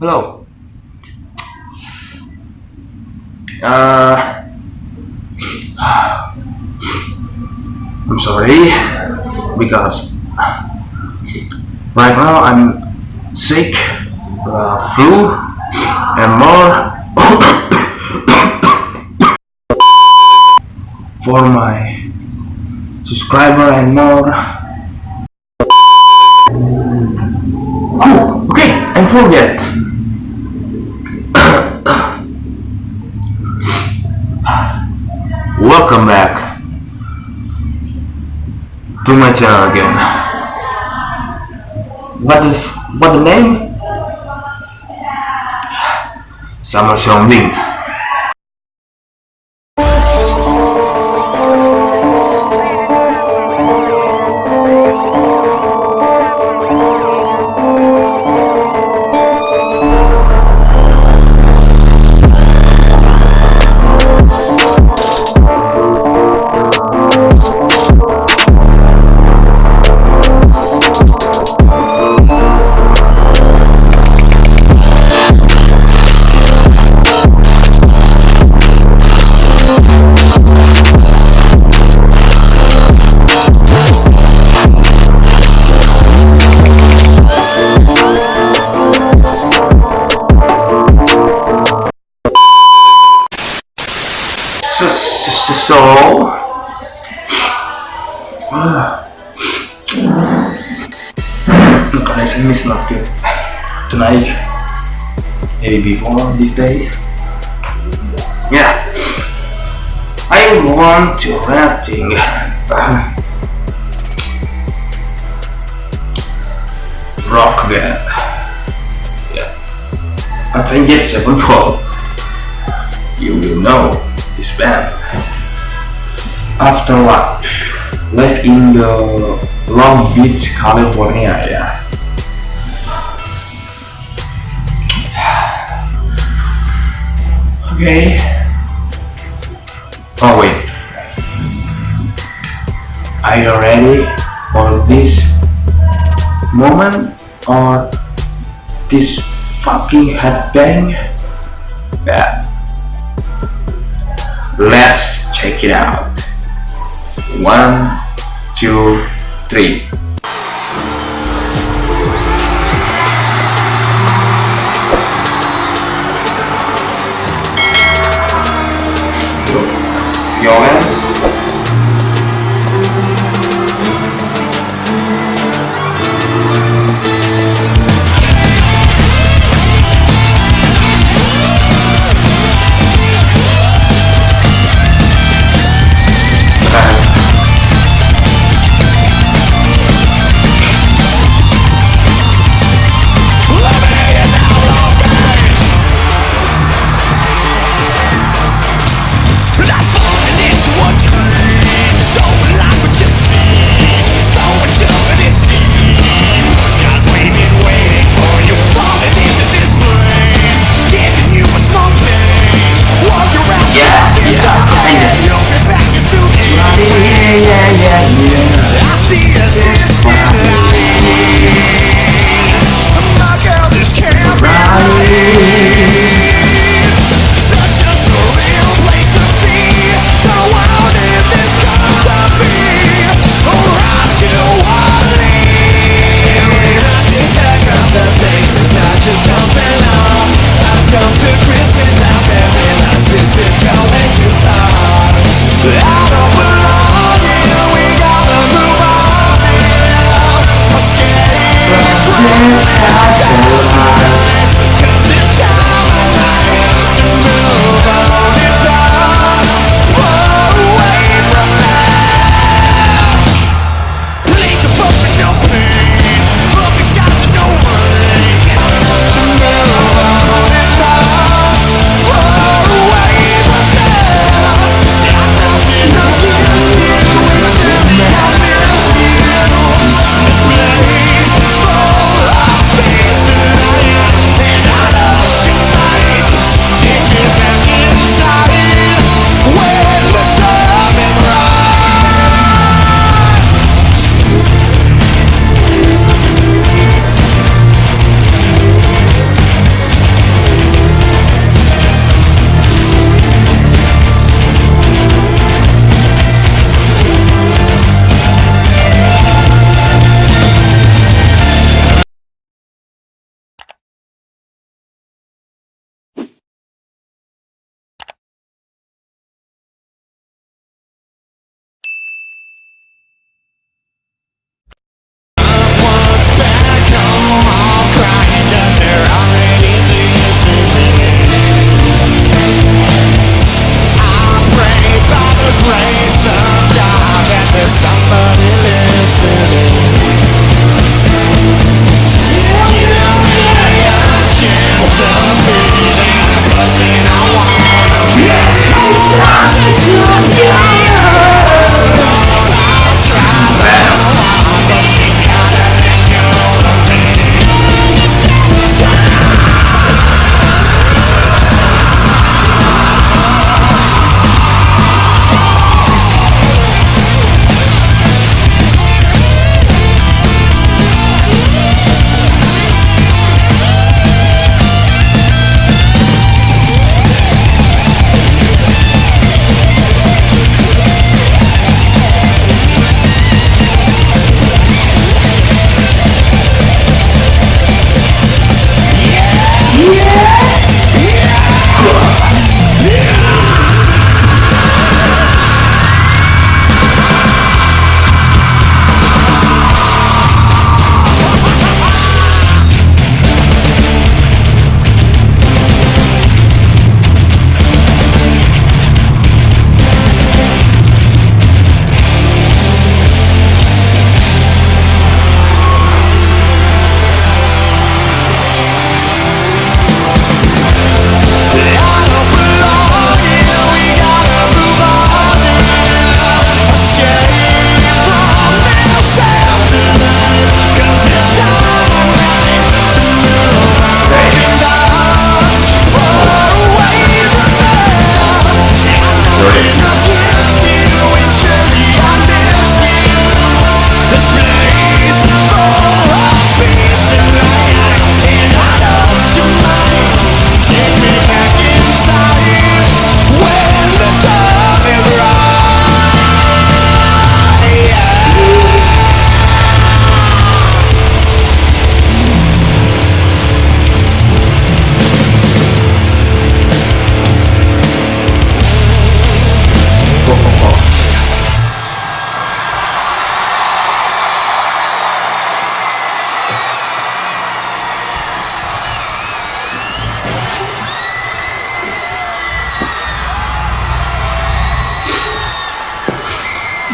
Hello. Uh, I'm sorry because right now I'm sick, uh, flu, and more. for my subscriber and more. Oh, okay, and forget. Welcome back to my channel again. What is what the name? Summer Xiaoming. I miss tonight maybe before this day. Yeah. I want to rapping rock band. Yeah. Avenged Sevenfold you will know this band. After what? Left in the Long Beach, California, yeah. Okay. Oh wait. Are you ready for this moment or this fucking headbang? Yeah. Let's check it out. One, two, three. you.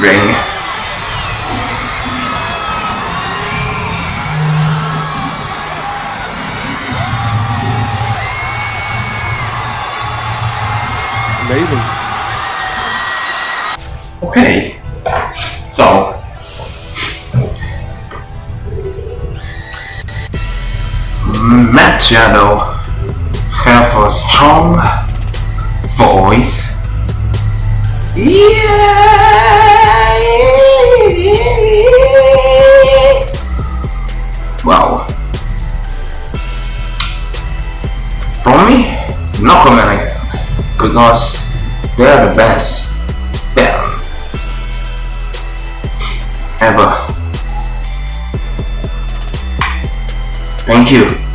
Ring. Amazing. Okay, so Matt Shadow have a strong voice. Yeah. No comment because they are the best band ever. Thank you.